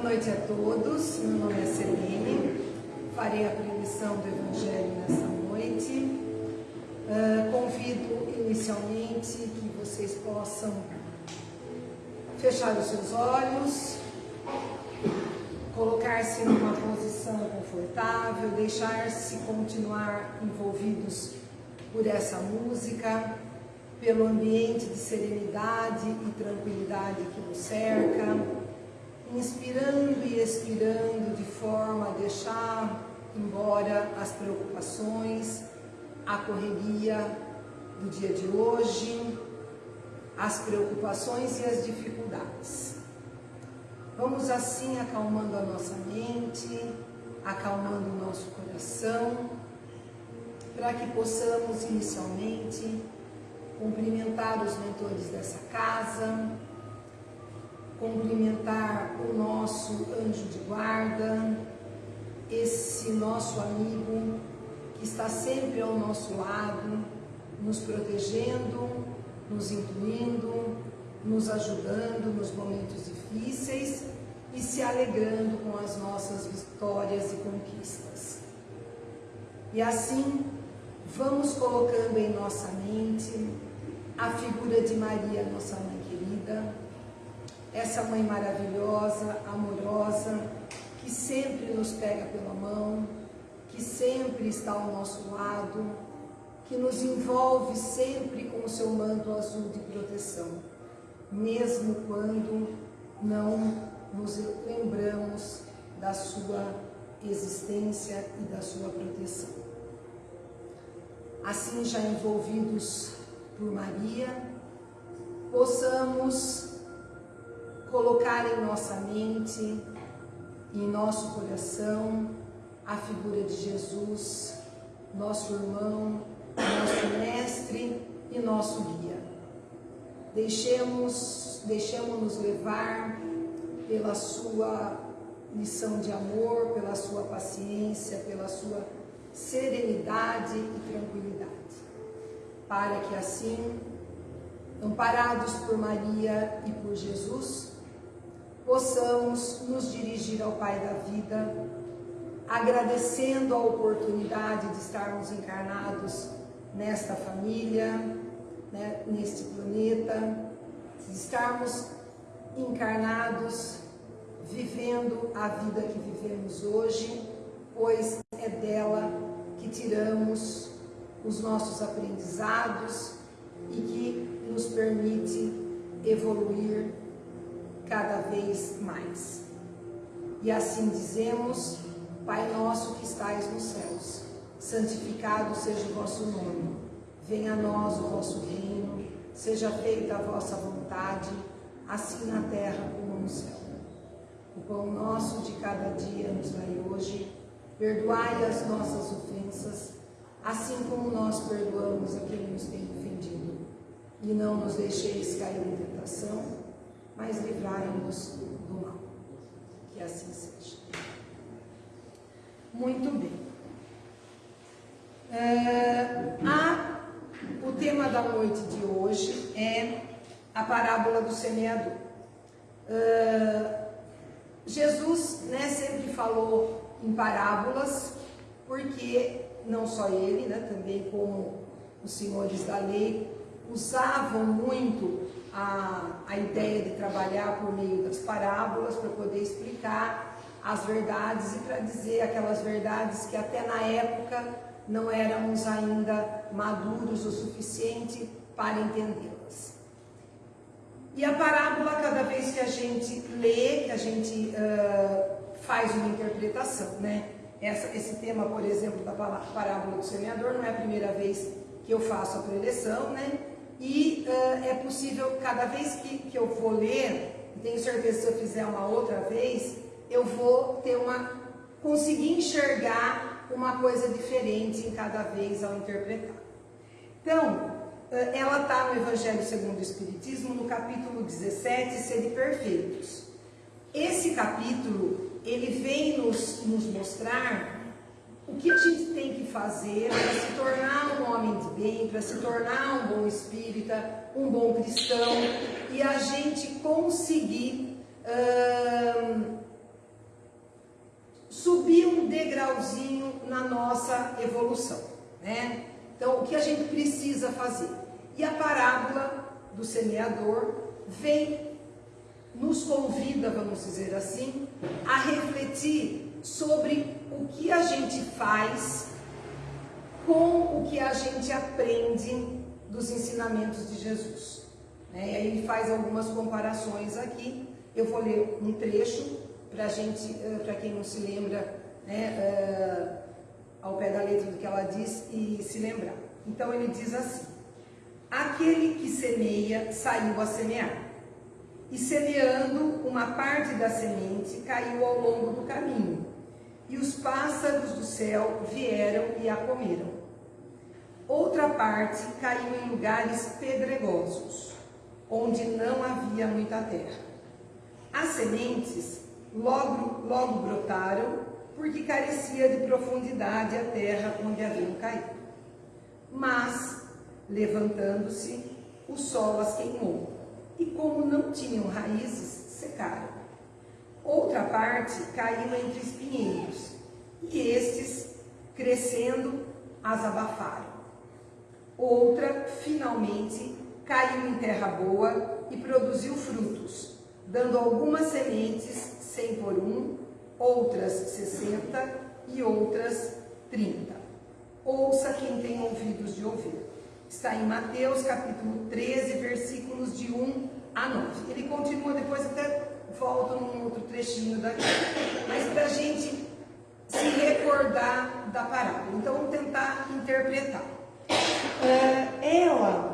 Boa noite a todos, meu nome é Celene, farei a preleção do Evangelho nessa noite. Uh, convido inicialmente que vocês possam fechar os seus olhos, colocar-se numa posição confortável, deixar-se continuar envolvidos por essa música, pelo ambiente de serenidade e tranquilidade que nos cerca, inspirando e expirando de forma a deixar embora as preocupações, a correria do dia de hoje, as preocupações e as dificuldades. Vamos assim acalmando a nossa mente, acalmando o nosso coração, para que possamos inicialmente cumprimentar os mentores dessa casa, cumprimentar o nosso anjo de guarda, esse nosso amigo que está sempre ao nosso lado, nos protegendo, nos incluindo, nos ajudando nos momentos difíceis e se alegrando com as nossas vitórias e conquistas. E assim, vamos colocando em nossa mente a figura de Maria, nossa mãe essa mãe maravilhosa, amorosa, que sempre nos pega pela mão, que sempre está ao nosso lado, que nos envolve sempre com o seu manto azul de proteção, mesmo quando não nos lembramos da sua existência e da sua proteção. Assim, já envolvidos por Maria, possamos colocar em nossa mente e em nosso coração a figura de Jesus, nosso irmão, nosso mestre e nosso guia. Deixemos, deixemos-nos levar pela sua lição de amor, pela sua paciência, pela sua serenidade e tranquilidade para que assim, amparados por Maria e por Jesus, possamos nos dirigir ao Pai da vida, agradecendo a oportunidade de estarmos encarnados nesta família, né, neste planeta, de estarmos encarnados, vivendo a vida que vivemos hoje, pois é dela que tiramos os nossos aprendizados e que nos permite evoluir cada vez mais. E assim dizemos, Pai nosso que estais nos céus, santificado seja o vosso nome, venha a nós o vosso reino, seja feita a vossa vontade, assim na terra como no céu. O pão nosso de cada dia nos dai hoje, perdoai as nossas ofensas, assim como nós perdoamos a quem nos tem ofendido. E não nos deixeis cair em tentação, mas livrai-nos do mal. Que assim seja. Muito bem. É, a, o tema da noite de hoje é a parábola do semeador. É, Jesus né, sempre falou em parábolas porque não só ele, né, também como os senhores da lei, usavam muito a, a ideia de trabalhar por meio das parábolas para poder explicar as verdades e para dizer aquelas verdades que até na época não éramos ainda maduros o suficiente para entendê-las. E a parábola, cada vez que a gente lê, que a gente uh, faz uma interpretação, né? Essa, esse tema, por exemplo, da parábola do semeador, não é a primeira vez que eu faço a preleção, né? E uh, é possível, cada vez que, que eu vou ler, tenho certeza que se eu fizer uma outra vez, eu vou ter uma, conseguir enxergar uma coisa diferente em cada vez ao interpretar. Então, uh, ela está no Evangelho segundo o Espiritismo, no capítulo 17, Sede Perfeitos. Esse capítulo ele vem nos, nos mostrar que a gente tem que fazer para se tornar um homem de bem, para se tornar um bom espírita, um bom cristão e a gente conseguir hum, subir um degrauzinho na nossa evolução, né? Então, o que a gente precisa fazer? E a parábola do semeador vem, nos convida, vamos dizer assim, a refletir sobre o que a gente faz com o que a gente aprende dos ensinamentos de Jesus. Né? E aí ele faz algumas comparações aqui. Eu vou ler um trecho para gente, eh, para quem não se lembra, né, uh, ao pé da letra do que ela diz e se lembrar. Então ele diz assim: Aquele que semeia saiu a semear, e semeando uma parte da semente caiu ao longo do caminho, e os pássaros do céu vieram e a comeram. Outra parte caiu em lugares pedregosos, onde não havia muita terra. As sementes logo, logo brotaram, porque carecia de profundidade a terra onde haviam caído. Mas, levantando-se, o sol as queimou, e como não tinham raízes, secaram. Outra parte caiu entre espinheiros, e estes, crescendo, as abafaram. Outra, finalmente, caiu em terra boa e produziu frutos, dando algumas sementes cem por um, outras sessenta e outras trinta. Ouça quem tem ouvidos de ouvir. Está em Mateus capítulo 13, versículos de 1 a 9. Ele continua, depois até volta num outro trechinho daqui. Mas para a gente se recordar da parábola. Então vamos tentar interpretar. É, ela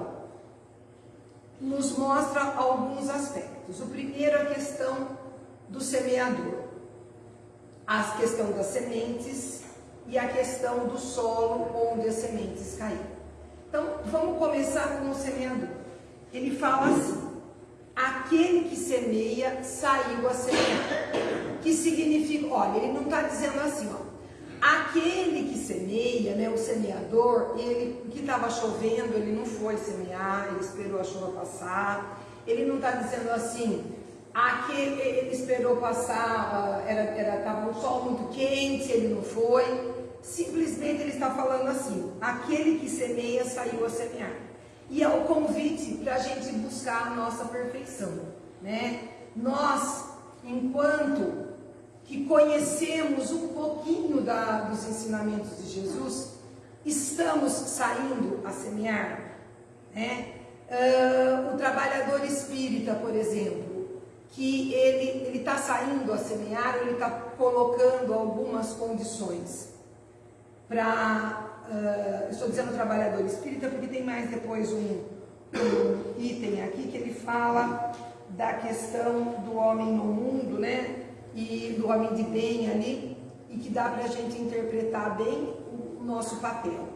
nos mostra alguns aspectos. O primeiro, a questão do semeador, a questão das sementes e a questão do solo onde as sementes caíram. Então, vamos começar com o semeador. Ele fala assim: aquele que semeia saiu a semear. Que significa, olha, ele não está dizendo assim, ó, Aquele que semeia, né, o semeador, ele que estava chovendo, ele não foi semear, ele esperou a chuva passar. Ele não está dizendo assim, aquele ele esperou passar, era era estava um sol muito quente, ele não foi. Simplesmente ele está falando assim: aquele que semeia saiu a semear. E é o convite para a gente buscar a nossa perfeição, né? Nós, enquanto que conhecemos um pouquinho da, dos ensinamentos de Jesus, estamos saindo a semear. Né? Uh, o trabalhador espírita, por exemplo, que ele está saindo a semear, ele está colocando algumas condições para. Uh, estou dizendo trabalhador espírita porque tem mais depois um, um item aqui que ele fala da questão do homem no mundo, né? e do homem de bem ali, e que dá para a gente interpretar bem o nosso papel.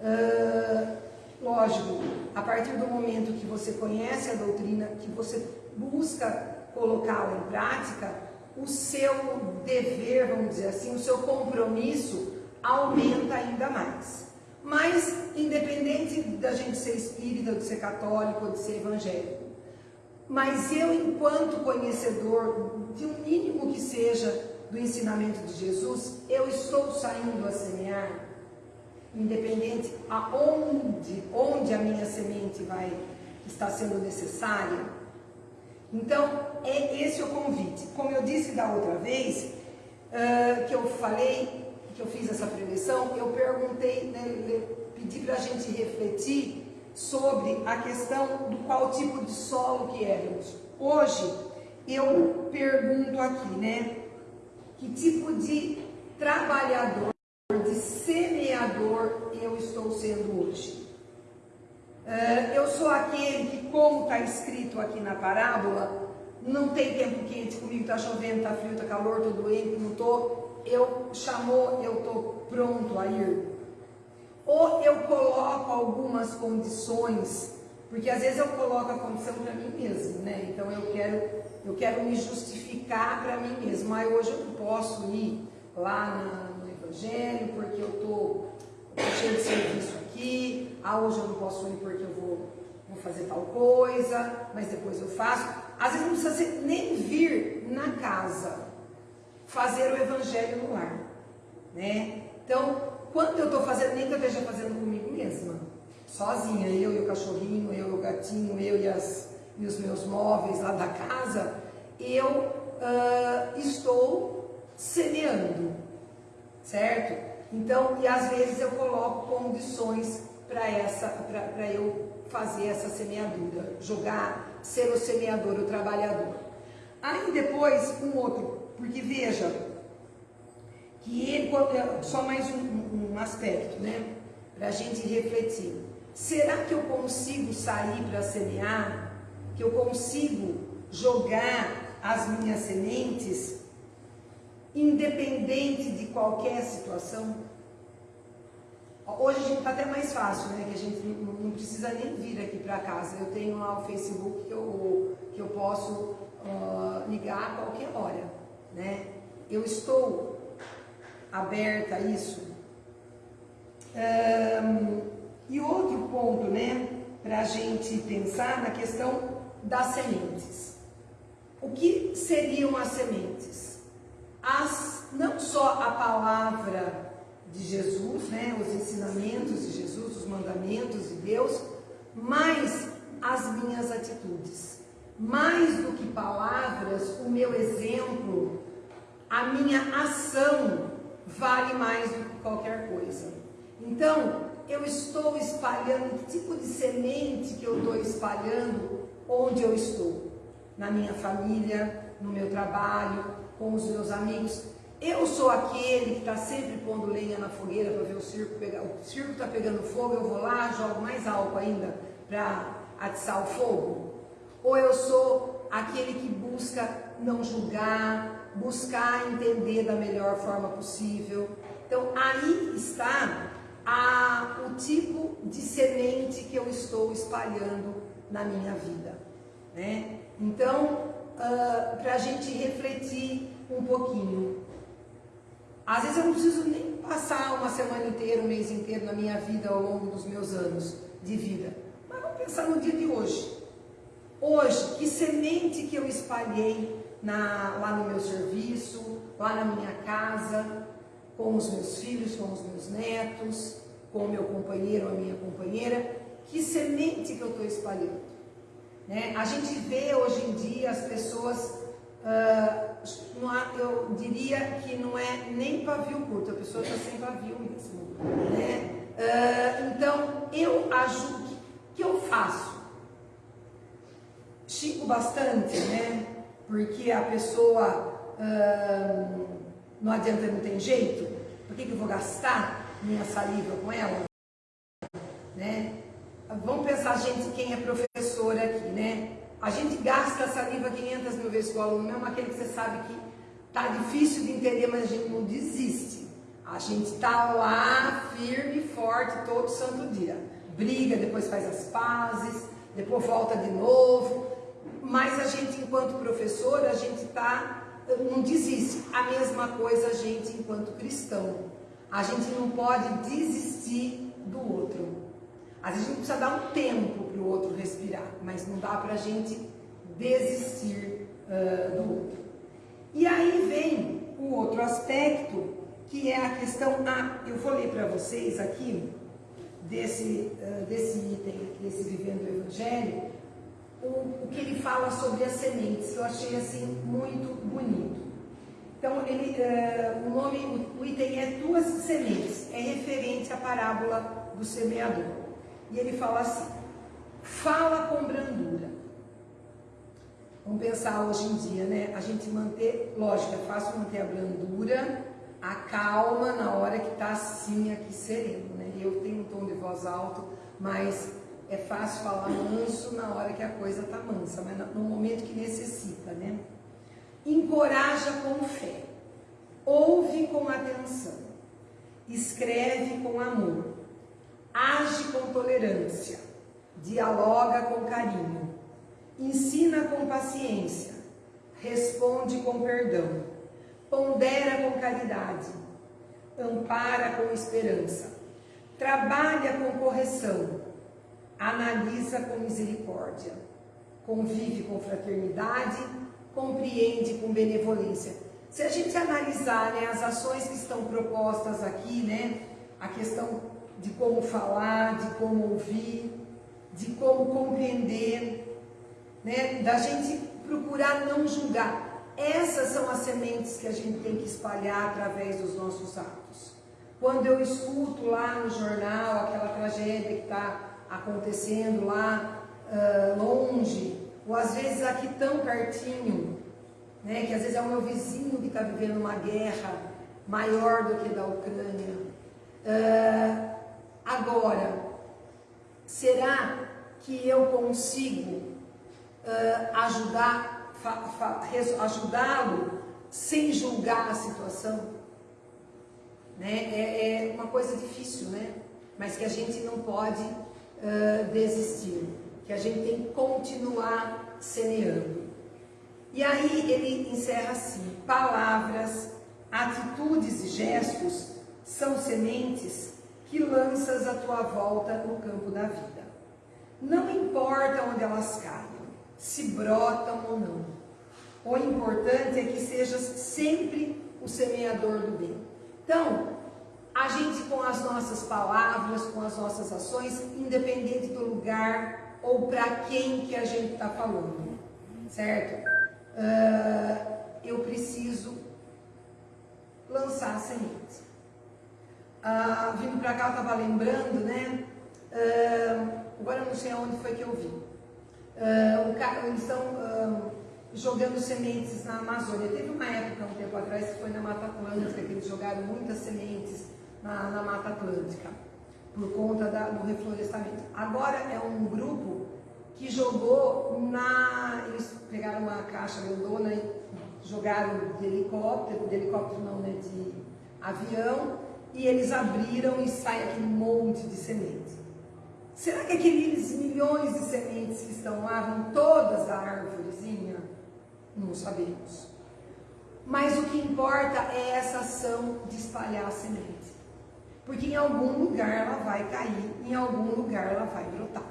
Uh, lógico, a partir do momento que você conhece a doutrina, que você busca colocá-la em prática, o seu dever, vamos dizer assim, o seu compromisso aumenta ainda mais. Mas, independente da gente ser espírita, de ser católico ou de ser evangélico, mas eu, enquanto conhecedor, de um mínimo que seja do ensinamento de Jesus, eu estou saindo a semear, independente aonde, onde a minha semente vai estar sendo necessária. Então, é esse o convite. Como eu disse da outra vez, uh, que eu falei, que eu fiz essa preleção, eu perguntei, né, pedi para a gente refletir sobre a questão do qual tipo de solo que éramos. Hoje, eu pergunto aqui, né? Que tipo de trabalhador, de semeador eu estou sendo hoje? Uh, eu sou aquele que, como está escrito aqui na parábola, não tem tempo quente comigo, está chovendo, está frio, está calor, estou doente, não estou. Eu chamou, eu estou pronto a ir ou eu coloco algumas condições, porque às vezes eu coloco a condição para mim mesmo, né? Então eu quero, eu quero me justificar para mim mesmo. Mas hoje eu não posso ir lá no Evangelho porque eu tô cheio de serviço aqui. Ah, hoje eu não posso ir porque eu vou, vou fazer tal coisa, mas depois eu faço. Às vezes não precisa nem vir na casa fazer o Evangelho no lar. né? Então, quando eu estou fazendo, nem que eu esteja fazendo comigo mesma, sozinha, eu e o cachorrinho, eu e o gatinho, eu e, as, e os meus móveis lá da casa, eu uh, estou semeando, certo? Então, e às vezes eu coloco condições para essa, para eu fazer essa semeadura, jogar, ser o semeador, o trabalhador. Aí depois um outro, porque veja, que ele, só mais um, um aspecto, né, para a gente refletir. Será que eu consigo sair para semear? Que eu consigo jogar as minhas sementes independente de qualquer situação? Hoje a gente está até mais fácil, né? Que a gente não, não precisa nem vir aqui para casa. Eu tenho lá o Facebook que eu, que eu posso uh, ligar a qualquer hora, né? Eu estou aberta a isso. Um, e outro ponto, né? Para a gente pensar na questão das sementes. O que seriam as sementes? As, não só a palavra de Jesus, né, os ensinamentos de Jesus, os mandamentos de Deus, mas as minhas atitudes. Mais do que palavras, o meu exemplo, a minha ação vale mais do que qualquer coisa. Então, eu estou espalhando, que tipo de semente que eu estou espalhando onde eu estou? Na minha família, no meu trabalho, com os meus amigos. Eu sou aquele que está sempre pondo lenha na fogueira para ver o circo pegar. O circo está pegando fogo, eu vou lá, jogo mais álcool ainda para atiçar o fogo? Ou eu sou aquele que busca não julgar, buscar entender da melhor forma possível? Então aí está a, o tipo de semente que eu estou espalhando na minha vida. Né? Então, uh, ah, para a gente refletir um pouquinho, às vezes eu não preciso nem passar uma semana inteira, um mês inteiro na minha vida ao longo dos meus anos de vida. Mas vamos pensar no dia de hoje. Hoje, que semente que eu espalhei na, lá no meu serviço, lá na minha casa, com os meus filhos, com os meus netos, com o meu companheiro ou a minha companheira, que semente que eu estou espalhando? Né? A gente vê hoje em dia as pessoas uh, há, eu diria que não é nem pavio curto, a pessoa está sem pavio mesmo. Né? Uh, então, eu ajudo, o que, eu faço? Chico bastante, né? Porque a pessoa uh, não adianta, não tem jeito. Por que, que eu vou gastar minha saliva com ela? Né? Vamos pensar, gente, quem é professor aqui, né? A gente gasta saliva 500 mil vezes com o aluno, mesmo aquele que você sabe que tá difícil de entender, mas a gente não desiste. A gente tá lá firme e forte todo santo dia. Briga, depois faz as pazes, depois volta de novo. Mas a gente, enquanto professor, a gente tá, não desiste. A mesma coisa a gente, enquanto cristão. A gente não pode desistir do outro. Às vezes a gente precisa dar um tempo para o outro respirar, mas não dá para a gente desistir uh, do outro. E aí vem o outro aspecto, que é a questão, ah, eu vou ler para vocês aqui, desse, uh, desse item, desse Vivendo o Evangelho, o, o que ele fala sobre as sementes, que eu achei assim muito bonito. Então, ele, uh, o nome, o item é Tuas Sementes, é referente à parábola do semeador. E ele fala assim: fala com brandura. Vamos pensar hoje em dia, né? A gente manter, lógico, é fácil manter a brandura, a calma na hora que está assim, aqui sereno, né? Eu tenho um tom de voz alto, mas é fácil falar manso na hora que a coisa está mansa, mas no momento que necessita, né? Encoraja com fé, ouve com atenção, escreve com amor. Age com tolerância, dialoga com carinho, ensina com paciência, responde com perdão, pondera com caridade, ampara com esperança, trabalha com correção, analisa com misericórdia, convive com fraternidade, compreende com benevolência. Se a gente analisar né, as ações que estão propostas aqui, né, a questão de como falar, de como ouvir, de como compreender, né, da gente procurar não julgar. Essas são as sementes que a gente tem que espalhar através dos nossos atos. Quando eu escuto lá no jornal aquela tragédia que está acontecendo lá uh, longe, ou às vezes aqui tão pertinho, né, que às vezes é o meu vizinho que está vivendo uma guerra maior do que da Ucrânia. Uh, agora, será que eu consigo uh, ajudar, ajudá-lo sem julgar a situação? Né? É, é, uma coisa difícil, né? mas que a gente não pode desistir, que a gente tem que continuar semeando. E aí ele encerra assim: palavras, atitudes e gestos são sementes que lanças à tua volta no campo da vida. Não importa onde elas caiam, se brotam ou não. O importante é que sejas sempre o semeador do bem. Então, a gente com as nossas palavras, com as nossas ações, independente do lugar ou para quem que a gente está falando, certo? uh, eu preciso lançar a semente. Uh, vindo para cá, eu estava lembrando, né? Uh, agora eu não sei aonde foi que eu vi. Uh, eles estão jogando sementes na Amazônia. Teve uma época, um tempo atrás, que foi na Mata Atlântica, que eles jogaram muitas sementes na, na Mata Atlântica, por conta da, do reflorestamento. Agora é um grupo que jogou na. Eles pegaram uma caixa grandona e jogaram de helicóptero, de helicóptero não, né? De avião, e eles abriram e sai aquele monte de semente. Será que aqueles milhões de sementes que estão lá vão todas da árvorezinha? Não sabemos. Mas o que importa é essa ação de espalhar a semente. Porque em algum lugar ela vai cair, em algum lugar ela vai brotar.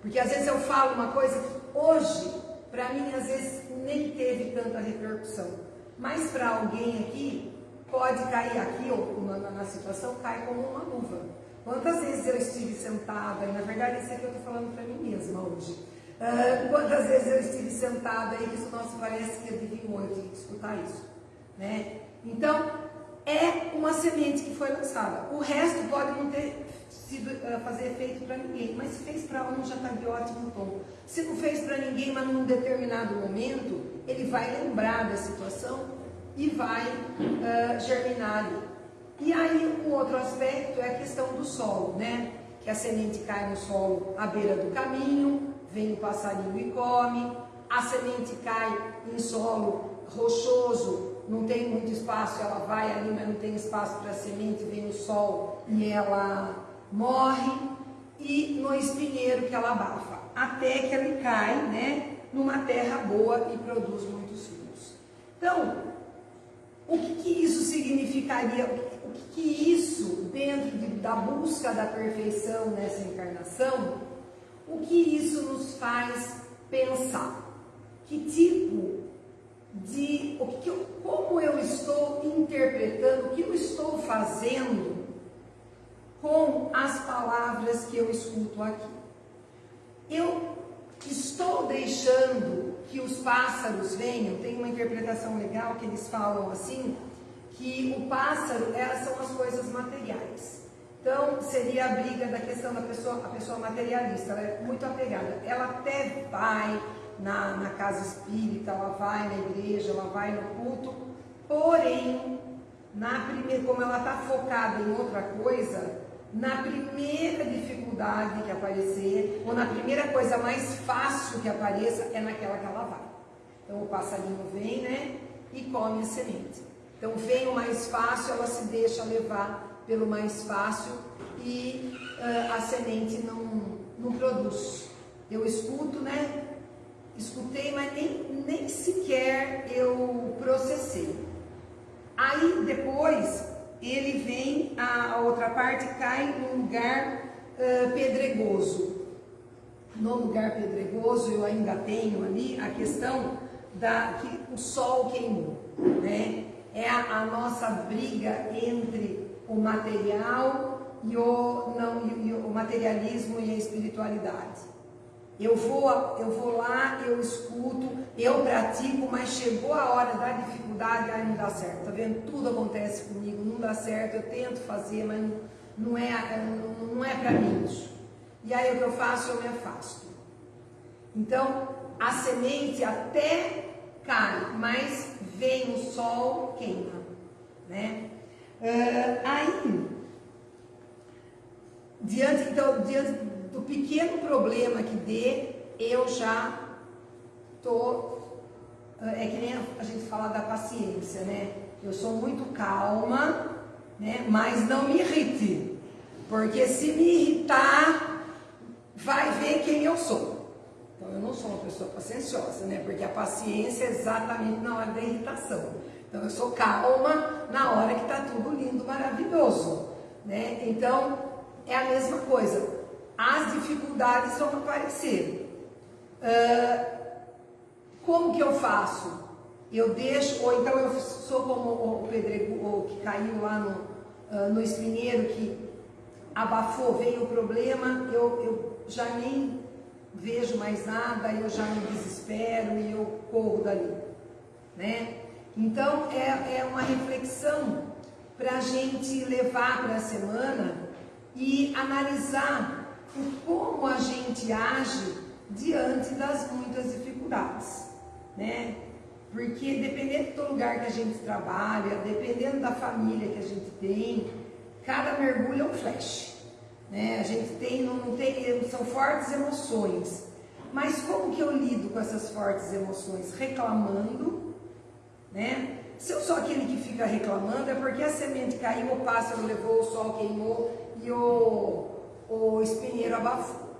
Porque às vezes eu falo uma coisa que hoje, para mim, às vezes nem teve tanta repercussão. Mas para alguém aqui, pode cair aqui, ou na, na, situação, cai como uma luva. Quantas vezes eu estive sentada, e na verdade isso aqui eu estou falando para mim mesma hoje. Uh, quantas vezes eu estive sentada e isso, nossa, parece que adivinhou, eu tive que escutar isso. Né? Então, é uma semente que foi lançada. O resto pode não ter sido, uh, fazer efeito para ninguém, mas se fez para um já está de ótimo tom. Se não fez para ninguém, mas num determinado momento, ele vai lembrar da situação e vai uh, germinar ali. E aí, um outro aspecto é a questão do solo, né? Que a semente cai no solo à beira do caminho, vem o passarinho e come, a semente cai em solo rochoso, não tem muito espaço, ela vai ali, mas não tem espaço para semente, vem o sol e ela morre, e no espinheiro que ela abafa, até que ele cai né, numa terra boa e produz muitos frutos. Então, o que, que isso significaria? O que, que isso, dentro de, da busca da perfeição nessa encarnação, o que isso nos faz pensar? Que tipo de o que como eu estou interpretando, o que eu estou fazendo com as palavras que eu escuto aqui. Eu estou deixando que os pássaros venham, tem uma interpretação legal que eles falam assim, que o pássaro elas são as coisas materiais. Então, seria a briga da questão da pessoa, a pessoa materialista, ela é muito apegada. Ela até vai na, na casa espírita, ela vai na igreja, ela vai no culto, porém, na primeira, como ela está focada em outra coisa, na primeira dificuldade que aparecer, ou na primeira coisa mais fácil que apareça, é naquela que ela vai. Então o passarinho vem, né, e come a semente. Então vem o mais fácil, ela se deixa levar pelo mais fácil e uh, a semente não, não produz. Eu escuto, né, escutei, mas nem, nem sequer eu processei. Aí depois ele vem, a, a outra parte cai num lugar uh, pedregoso. No lugar pedregoso eu ainda tenho ali a questão da que o sol queimou, né? a nossa briga entre o material e o, não, e, e o materialismo e a espiritualidade. Eu vou, eu vou lá, eu escuto, eu pratico, mas chegou a hora da dificuldade, aí não dá certo. Tá vendo? Tudo acontece comigo, não dá certo, eu tento fazer, mas não, é, não, não é para mim isso. E aí o que eu faço? Eu me afasto. Então, a semente até cai, mas vem o sol, queima. Né? Uh, aí, diante, então, diante do pequeno problema que dê, eu já tô é que nem a gente fala da paciência, né? Eu sou muito calma, né? Mas não me irrite, porque se me irritar, vai ver quem eu sou. Então eu não sou uma pessoa pacienciosa, né? Porque a paciência é exatamente na hora da irritação. Então eu sou calma na hora que tá tudo lindo, maravilhoso, né? Então é a mesma coisa as dificuldades vão aparecer. Uh, como que eu faço? Eu deixo, ou então eu sou como o pedrego o que caiu lá no, uh, no espinheiro, que abafou, veio o problema, eu, eu já nem vejo mais nada, eu já me desespero e eu corro dali. Né? Então é, é uma reflexão para a gente levar para a semana e analisar o como a gente age diante das muitas dificuldades, né? Porque dependendo do lugar que a gente trabalha, dependendo da família que a gente tem, cada mergulho é um flash, né? A gente tem, não tem, são fortes emoções. Mas como que eu lido com essas fortes emoções? Reclamando, né? Se eu sou aquele que fica reclamando, é porque a semente caiu, o pássaro levou, o sol queimou e o o espinheiro abafou.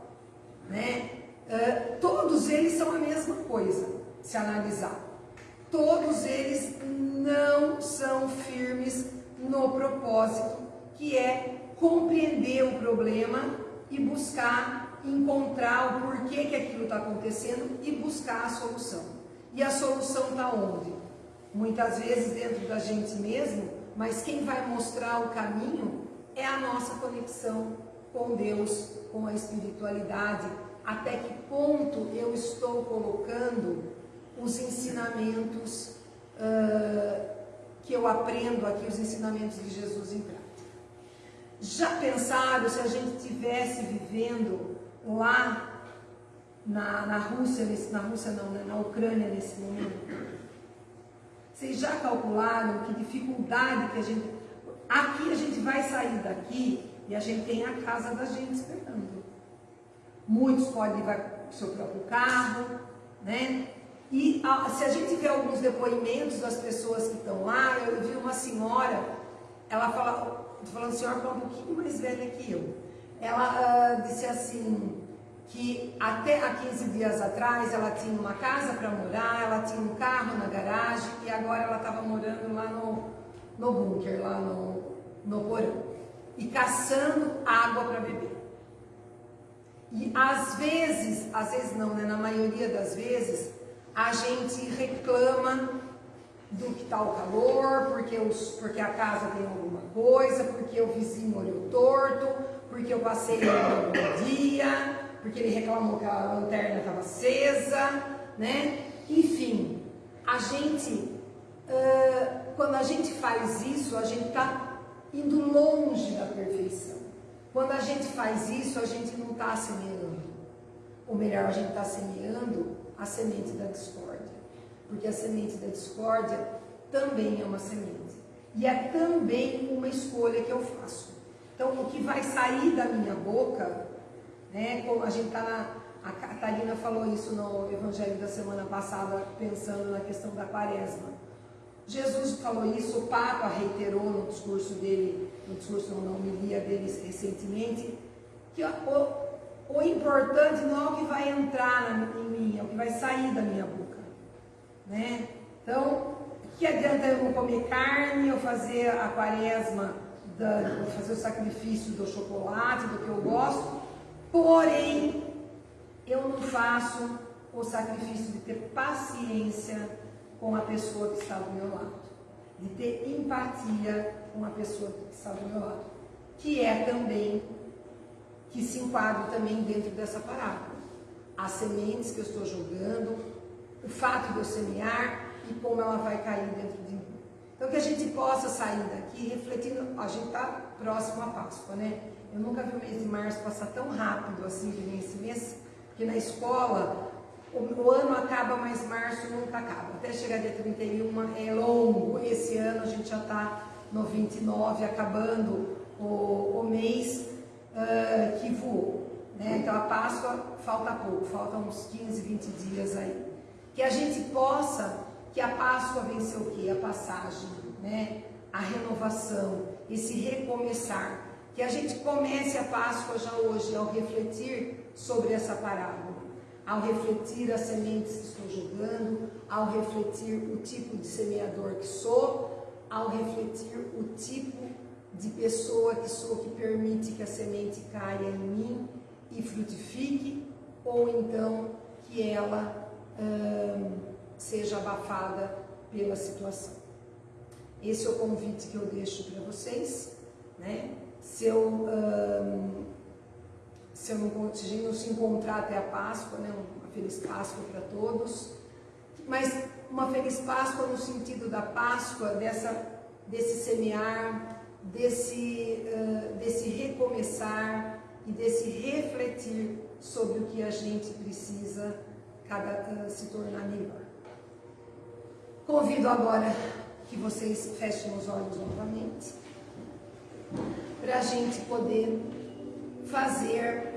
Né? Uh, todos eles são a mesma coisa, se analisar. Todos eles não são firmes no propósito, que é compreender o problema e buscar encontrar o porquê que aquilo está acontecendo e buscar a solução. E a solução está onde? Muitas vezes dentro da gente mesmo, mas quem vai mostrar o caminho é a nossa conexão com Deus, com a espiritualidade, até que ponto eu estou colocando os ensinamentos uh, que eu aprendo aqui, os ensinamentos de Jesus em prática. Já pensaram se a gente estivesse vivendo lá na, na Rússia, nesse, na Rússia não, né, na Ucrânia nesse momento? Vocês já calcularam que dificuldade que a gente... Aqui a gente vai sair daqui e a gente tem a casa da gente esperando. Muitos podem levar o seu próprio carro, né? E a, se a gente vê alguns depoimentos das pessoas que estão lá, eu vi uma senhora, ela fala, estou falando senhora é um pouquinho mais velha que eu. Ela uh, disse assim, que até há 15 dias atrás ela tinha uma casa para morar, ela tinha um carro na garagem e agora ela estava morando lá no, no bunker, lá no, no porão e caçando água para beber. E às vezes, às vezes não, né? na maioria das vezes, a gente reclama do que está o calor, porque, os, porque a casa tem alguma coisa, porque o vizinho olhou torto, porque eu passei no dia, porque ele reclamou que a lanterna estava acesa, né? Enfim, a gente, uh, quando a gente faz isso, a gente está indo longe. Quando a gente faz isso, a gente não está semeando. Ou melhor, a gente está semeando a semente da discórdia. Porque a semente da discórdia também é uma semente. E é também uma escolha que eu faço. Então, o que vai sair da minha boca, né, como a gente está na. A Catarina falou isso no Evangelho da semana passada, pensando na questão da quaresma. Jesus falou isso, o Papa reiterou no discurso dele, no discurso na homilia dele recentemente, que o, o importante não é o que vai entrar na, em mim, é o que vai sair da minha boca. Né? Então, que adianta eu comer carne, eu fazer a quaresma, da, fazer o sacrifício do chocolate, do que eu gosto, porém, eu não faço o sacrifício de ter paciência com a pessoa que está do meu lado. de ter empatia com a pessoa que está do meu lado, que é também, que se enquadra também dentro dessa parábola. As sementes que eu estou jogando, o fato de eu semear e como ela vai cair dentro de mim. Então que a gente possa sair daqui refletindo, a gente está próximo à Páscoa, né? Eu nunca vi o mês de março passar tão rápido assim que nem esse mês, porque na escola o, ano acaba, mas março nunca acaba. Até chegar dia 31 é longo. Esse ano a gente já está no 29, acabando o, o mês uh, que voou. Né? Então a Páscoa falta pouco, falta uns 15, 20 dias aí. Que a gente possa, que a Páscoa vença o quê? A passagem, né? a renovação, esse recomeçar. Que a gente comece a Páscoa já hoje ao refletir sobre essa parábola ao refletir as sementes que estou jogando, ao refletir o tipo de semeador que sou, ao refletir o tipo de pessoa que sou que permite que a semente caia em mim e frutifique, ou então que ela hum, seja abafada pela situação. Esse é o convite que eu deixo para vocês, né? Se eu hum, se, não, se a gente não se encontrar até a Páscoa, né? uma feliz Páscoa para todos. Mas uma feliz Páscoa no sentido da Páscoa, dessa, desse semear, desse, uh, desse recomeçar e desse refletir sobre o que a gente precisa cada, uh, se tornar melhor. Convido agora que vocês fechem os olhos novamente, para a gente poder fazer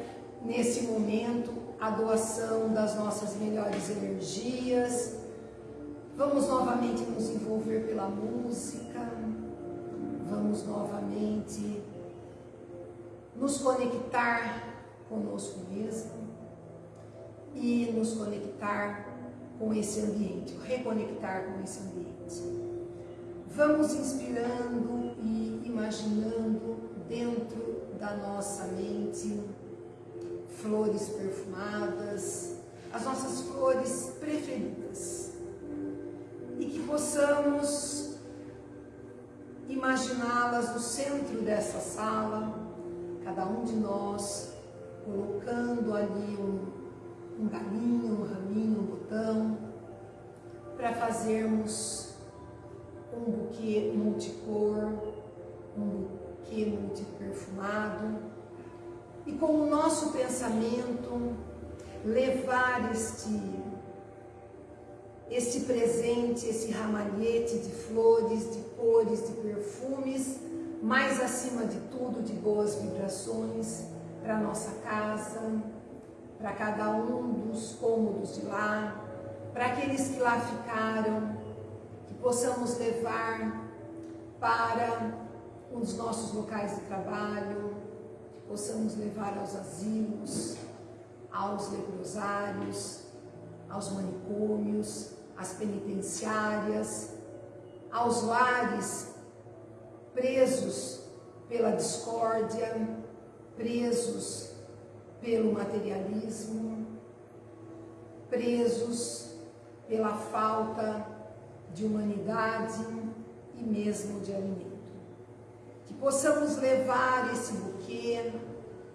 nesse momento a doação das nossas melhores energias. Vamos novamente nos envolver pela música. Vamos novamente nos conectar conosco mesmo e nos conectar com esse ambiente, reconectar com esse ambiente. Vamos inspirando e imaginando dentro da nossa mente flores perfumadas, as nossas flores preferidas. E que possamos imaginá-las no centro dessa sala, cada um de nós colocando ali um, um galinho, um raminho, um botão, para fazermos um buquê multicor, um buquê multiperfumado, e com o nosso pensamento levar este, este presente, esse ramalhete de flores, de cores, de perfumes, mais acima de tudo de boas vibrações para nossa casa, para cada um dos cômodos de lá, para aqueles que lá ficaram, que possamos levar para os nossos locais de trabalho, possamos levar aos asilos, aos leprosários, aos manicômios, às penitenciárias, aos lares presos pela discórdia, presos pelo materialismo, presos pela falta de humanidade e mesmo de alimento que possamos levar esse buquê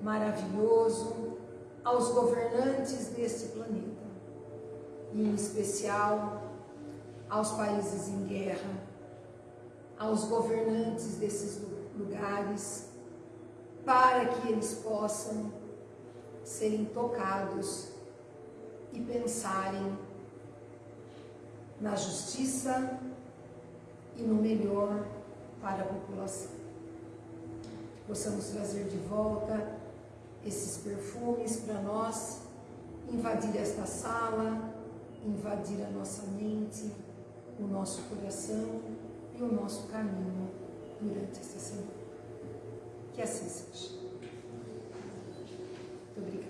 maravilhoso aos governantes deste planeta, e em especial aos países em guerra, aos governantes desses lugares, para que eles possam serem tocados e pensarem na justiça e no melhor para a população possamos trazer de volta esses perfumes para nós, invadir esta sala, invadir a nossa mente, o nosso coração e o nosso caminho durante esta semana. Que assim seja. Muito obrigada.